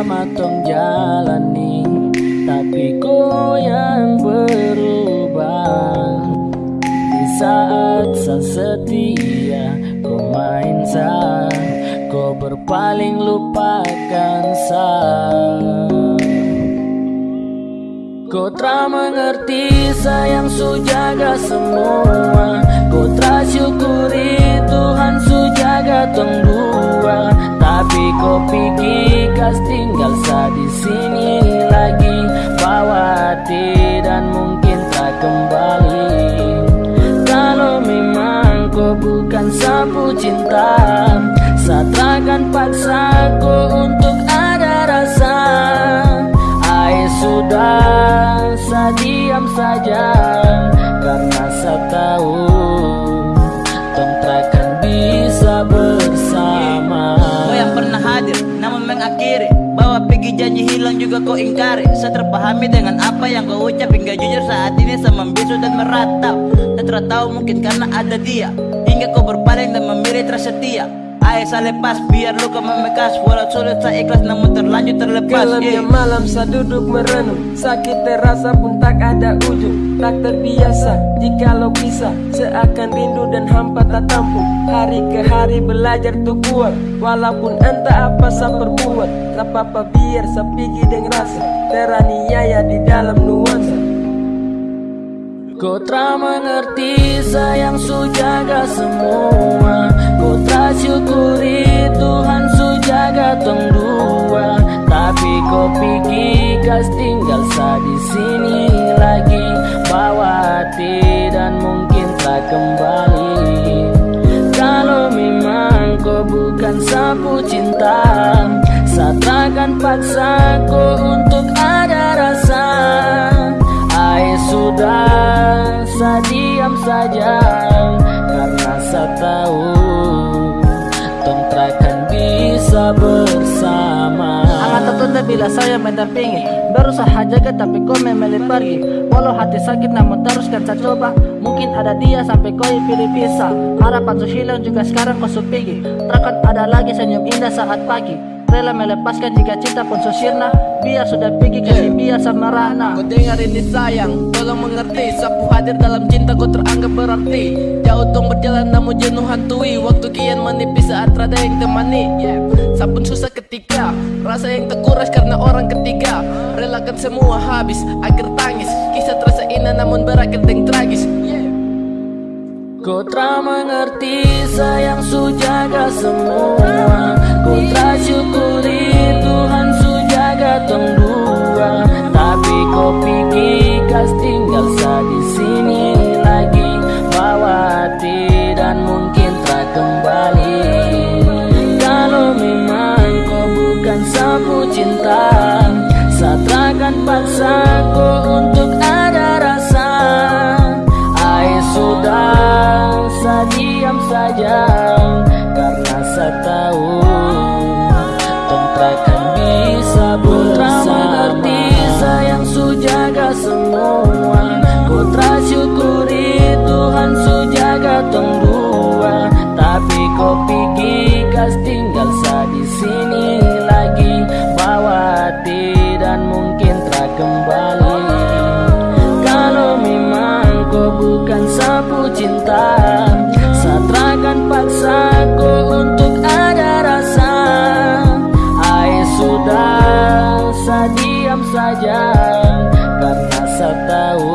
sama tong jalani. Tapi kau yang berubah. Di saat sang setia Kau main sah Kau berpaling lupakan sah Kau telah mengerti sayang su jaga semua. Kau telah syukuri tinggal sa di sini lagi. Bawa hati dan mungkin tak kembali. Kalau memang kau bukan sapu cinta Saya takkan paksa kau untuk ada rasa. Ai sudah saya diam saja. Karena saya hilang juga kau ingkari Saya terpahami dengan apa yang kau ucap Hingga jujur saat ini saya membisu dan meratap. Saya tahu mungkin karena ada dia. Hingga kau berpaling dan memilih tersetia Saya lepas biar luka memekas. Walau sulit saya ikhlas namun terlanjur terlepas. Gelapnya yeah. malam saya duduk merenung. Sakit terasa pun tak ada ujung. Tak terbiasa jikalau bisa Seakan rindu dan hampa tak tampung. Hari ke hari belajar tuh kuat Walaupun entah apa saya perbuat Tak apa-apa biar saya pergi dengan rasa. Teraniaya di dalam nuansa. Kau telah mengerti sayang su jaga semua. Kau syukuri Tuhan su jaga tong dua Tapi kau pikir kas tinggal sa di sini lagi. Bawa hati dan mungkin tak kembali. Kalau memang kau bukan sapu cinta Saya takkan paksa kau untuk ada rasa. Ai sudah saya diam saja. Karena saya tahu bersama. Sangat tertunda bila saya mendampingi. Baru saya jaga tapi kau memilih pergi. Walau hati sakit namun teruskan saya coba. Mungkin ada dia sampai kau pilih pisah. Harapan su hilang juga sekarang kau su pergi Takkan ada lagi senyum indah saat pagi. Rela melepaskan jika cinta pun su sirna Biar sudah pergi ke biar sama Rana. Kau dengar ini sayang, tolong mengerti. Sapu hadir dalam cinta kau teranggap berarti. Jauh tong berjalan namun jenuh hantui. Waktu kian menipis saat rada yang temani. Yeah. Sapun susah ketika Rasa yang terkuras karena orang ketiga. Relakan semua habis agar tangis. Kisah terasa indah namun berakhir dengan tragis. Yeah. Kau telah mengerti sayang su jaga semua. Kau telah tahu Tong takkan bisa bersama. mengerti sayang su jaga semua. Ku syukuri Tuhan su jaga tong dua Tapi kau pikir kas tinggal sa di sini lagi? Bawa hati dan mungkin tak kembali. Kalau memang kau bukan sapu cinta diam saja Karena saya tahu